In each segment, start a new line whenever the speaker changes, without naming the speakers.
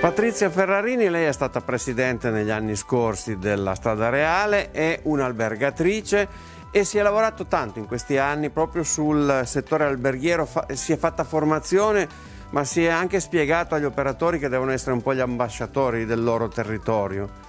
Patrizia Ferrarini, lei è stata presidente negli anni scorsi della Strada Reale, è un'albergatrice e si è lavorato tanto in questi anni proprio sul settore alberghiero, si è fatta formazione ma si è anche spiegato agli operatori che devono essere un po' gli ambasciatori del loro territorio.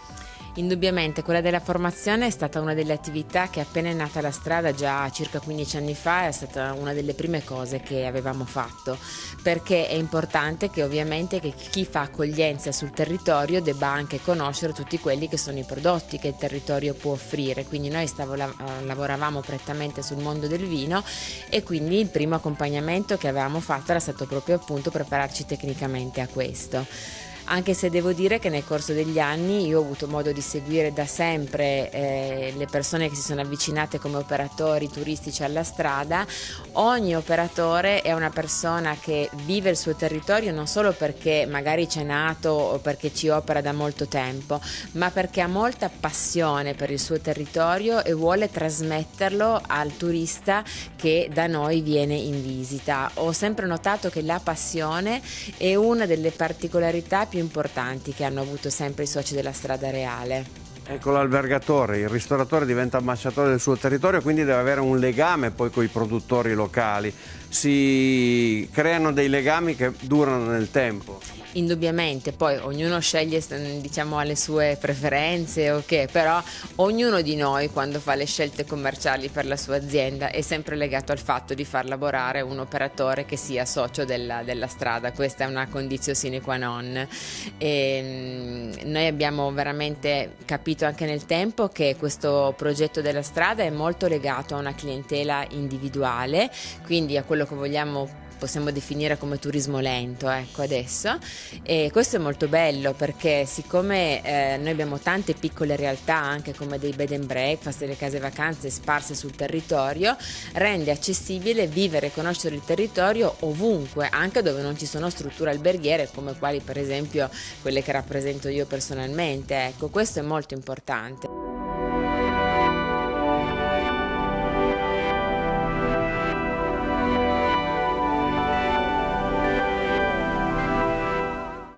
Indubbiamente quella della formazione è stata una delle attività che appena è nata la strada già circa 15 anni fa è stata una delle prime cose che avevamo fatto. Perché è importante che ovviamente che chi fa accoglienza sul territorio debba anche conoscere tutti quelli che sono i prodotti che il territorio può offrire. Quindi noi stavo, lavoravamo prettamente sul mondo del vino e quindi il primo accompagnamento che avevamo fatto era stato proprio appunto prepararci tecnicamente a questo anche se devo dire che nel corso degli anni io ho avuto modo di seguire da sempre eh, le persone che si sono avvicinate come operatori turistici alla strada, ogni operatore è una persona che vive il suo territorio non solo perché magari c'è nato o perché ci opera da molto tempo, ma perché ha molta passione per il suo territorio e vuole trasmetterlo al turista che da noi viene in visita. Ho sempre notato che la passione è una delle particolarità più importanti che hanno avuto sempre i soci della strada reale.
Ecco l'albergatore, il ristoratore diventa ambasciatore del suo territorio, quindi deve avere un legame poi con i produttori locali. Si creano dei legami che durano nel tempo.
Indubbiamente, poi ognuno sceglie, diciamo, le sue preferenze, ok, però ognuno di noi quando fa le scelte commerciali per la sua azienda è sempre legato al fatto di far lavorare un operatore che sia socio della, della strada, questa è una condizione sine qua non. E, mm, noi abbiamo veramente capito anche nel tempo che questo progetto della strada è molto legato a una clientela individuale, quindi a quello che vogliamo possiamo definire come turismo lento ecco adesso. E questo è molto bello perché siccome eh, noi abbiamo tante piccole realtà anche come dei bed and breakfast, delle case vacanze sparse sul territorio rende accessibile vivere e conoscere il territorio ovunque anche dove non ci sono strutture alberghiere come quali per esempio quelle che rappresento io personalmente ecco questo è molto importante